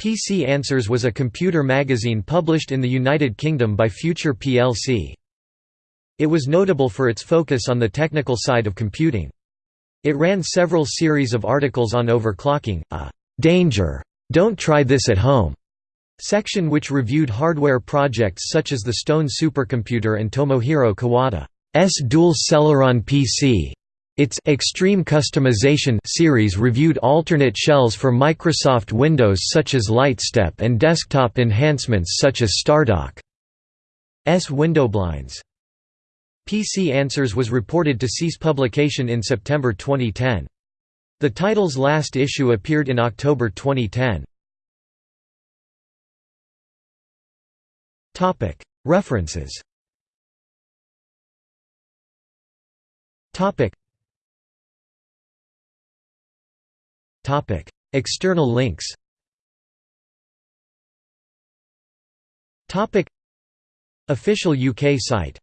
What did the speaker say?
PC Answers was a computer magazine published in the United Kingdom by Future plc. It was notable for its focus on the technical side of computing. It ran several series of articles on overclocking, a «danger, don't try this at home» section which reviewed hardware projects such as the Stone supercomputer and Tomohiro Kawada's dual Celeron PC. Its Extreme Customization series reviewed alternate shells for Microsoft Windows such as LiteStep and desktop enhancements such as Stardock. Stardock's windowblinds. PC Answers was reported to cease publication in September 2010. The title's last issue appeared in October 2010. References External links. Official UK site